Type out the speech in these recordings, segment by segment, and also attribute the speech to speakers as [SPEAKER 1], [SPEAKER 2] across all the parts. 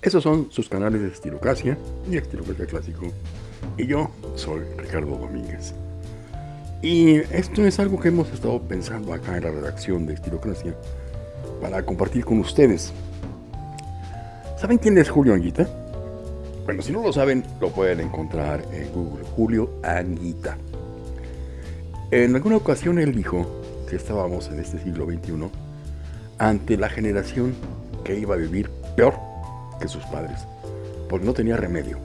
[SPEAKER 1] Esos son sus canales de Estilocracia y Estilocracia Clásico. Y yo soy Ricardo Domínguez. Y esto es algo que hemos estado pensando acá en la redacción de Estilocracia para compartir con ustedes. ¿Saben quién es Julio Anguita? Bueno, si no lo saben, lo pueden encontrar en Google. Julio Anguita. En alguna ocasión él dijo que estábamos en este siglo XXI ante la generación que iba a vivir peor que sus padres, porque no tenía remedio,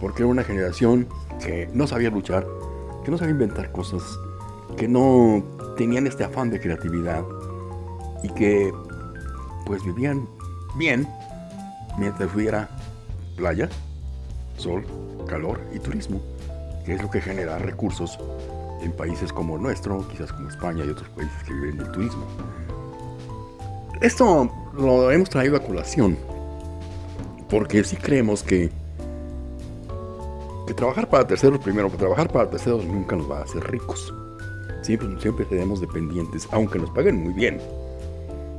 [SPEAKER 1] porque era una generación que no sabía luchar, que no sabía inventar cosas, que no tenían este afán de creatividad y que pues vivían bien mientras hubiera playa, sol, calor y turismo, que es lo que genera recursos en países como el nuestro, quizás como España y otros países que viven del turismo. Esto lo hemos traído a colación porque si creemos que que trabajar para terceros primero, trabajar para terceros nunca nos va a hacer ricos. Siempre, siempre seremos dependientes, aunque nos paguen muy bien.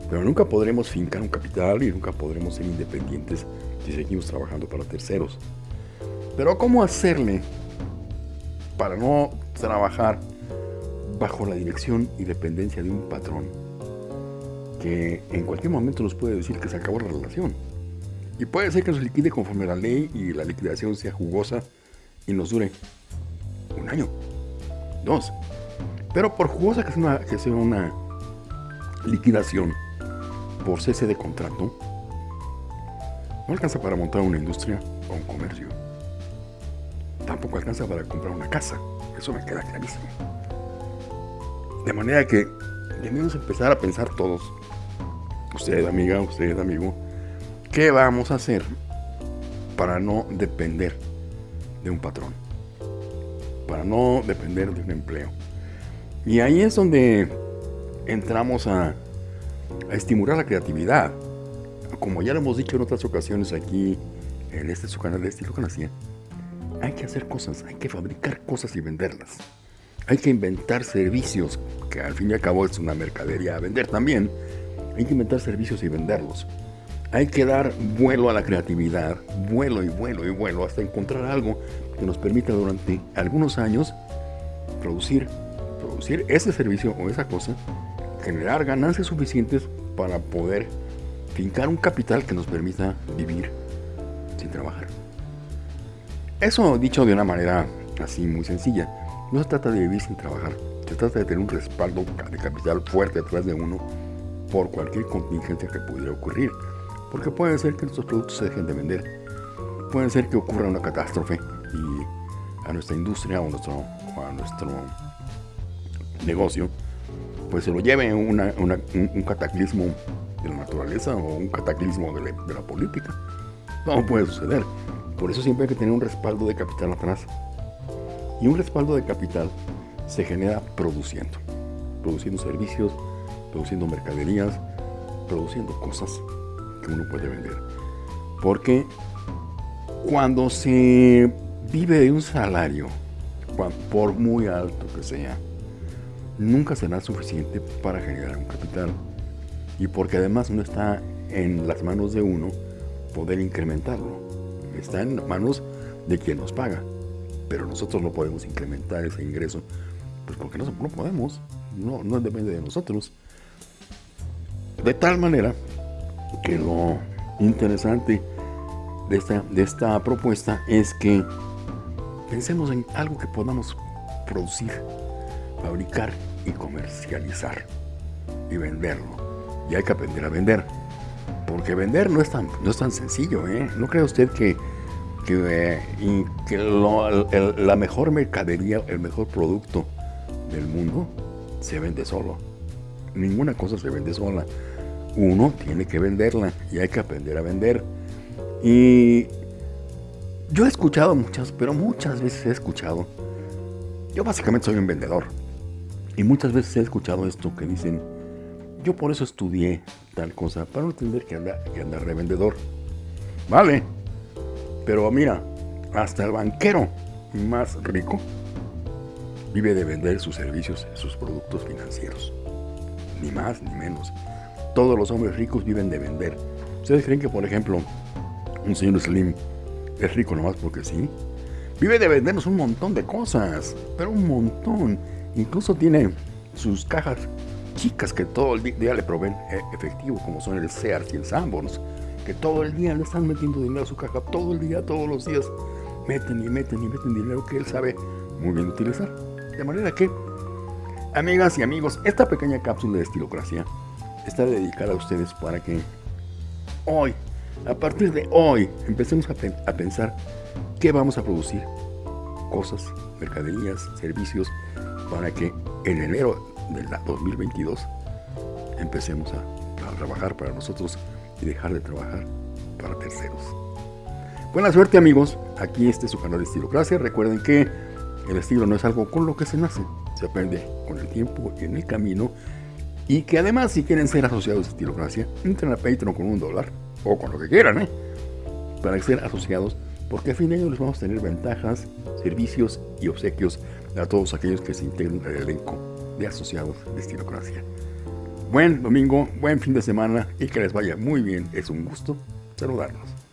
[SPEAKER 1] Pero nunca podremos fincar un capital y nunca podremos ser independientes si seguimos trabajando para terceros. Pero ¿cómo hacerle para no trabajar bajo la dirección y dependencia de un patrón que en cualquier momento nos puede decir que se acabó la relación? Y puede ser que nos liquide conforme a la ley y la liquidación sea jugosa y nos dure un año, dos. Pero por jugosa que sea una, liquidación por cese de contrato, no alcanza para montar una industria o un comercio. Tampoco alcanza para comprar una casa. Eso me queda clarísimo. De manera que debemos empezar a pensar todos, usted amiga, usted amigo, ¿qué vamos a hacer para no depender de un patrón? Para no depender de un empleo. Y ahí es donde entramos a, estimular la creatividad. Como ya lo hemos dicho en otras ocasiones aquí en este su canal de Estilo Canacía, hay que hacer cosas, hay que fabricar cosas y venderlas. Hay que inventar servicios, que al fin y al cabo es una mercadería a vender también. Hay que inventar servicios y venderlos. Hay que dar vuelo a la creatividad, vuelo y vuelo y vuelo hasta encontrar algo que nos permita durante algunos años producir, producir ese servicio o esa cosa, generar ganancias suficientes para poder fincar un capital que nos permita vivir sin trabajar. Eso dicho de una manera así muy sencilla, no se trata de vivir sin trabajar, se trata de tener un respaldo de capital fuerte detrás de uno por cualquier contingencia que pudiera ocurrir, porque puede ser que nuestros productos se dejen de vender, puede ser que ocurra una catástrofe y a nuestra industria o, a nuestro negocio, pues se lo lleve un, cataclismo de la naturaleza o un cataclismo de la, de la política. No puede suceder. Por eso siempre hay que tener un respaldo de capital atrás. Y un respaldo de capital se genera produciendo. Produciendo servicios, produciendo mercaderías, produciendo cosas que uno puede vender. Porque cuando se vive de un salario, por muy alto que sea, nunca será suficiente para generar un capital. Y porque además no está en las manos de uno poder incrementarlo está en manos de quien nos paga. Pero nosotros no podemos incrementar ese ingreso, pues porque no, no podemos, no, no depende de nosotros. De tal manera que lo interesante de esta, de esta propuesta es que pensemos en algo que podamos producir, fabricar y comercializar y venderlo. Y hay que aprender a vender. Porque vender no es tan, no es tan sencillo, ¿eh? ¿No cree usted que, que, eh, la mejor mercadería, el mejor producto del mundo se vende solo? Ninguna cosa se vende sola. Uno tiene que venderla y hay que aprender a vender. Y yo he escuchado muchas, pero muchas veces he escuchado. Yo básicamente soy un vendedor. Y muchas veces he escuchado esto que dicen, yo por eso estudié tal cosa, para no entender que anda, que anda revendedor. Vale, pero mira, hasta el banquero más rico vive de vender sus servicios, sus productos financieros. Ni más ni menos. Todos los hombres ricos viven de vender. ¿Ustedes creen que, por ejemplo, Un señor Slim es rico nomás porque sí. Vive de vendernos un montón de cosas, pero un montón. Incluso tiene sus cajas chicas que todo el día le proveen eh, efectivo, como son el Sears y el Sanborns, que todo el día le están metiendo dinero a su caja, todo el día, todos los días, meten y meten y meten dinero que él sabe muy bien utilizar. De manera que, amigas y amigos, esta pequeña cápsula de estilocracia está dedicada a ustedes para que hoy, a partir de hoy, empecemos a, a pensar qué vamos a producir, cosas, mercaderías, servicios, para que en enero del 2022 empecemos a, a, trabajar para nosotros y dejar de trabajar para terceros. Buena suerte amigos, aquí este es su canal de Estilocracia. Recuerden que el estilo no es algo con lo que se nace, se aprende con el tiempo y en el camino. Y que además si quieren ser asociados a Estilocracia, entren a Patreon con un dólar o con lo que quieran, ¿eh? para ser asociados, porque al fin de año les vamos a tener ventajas, servicios y obsequios a todos aquellos que se integren al elenco de asociados de Estilocracia. Buen domingo, buen fin de semana y que les vaya muy bien. Es un gusto saludarlos.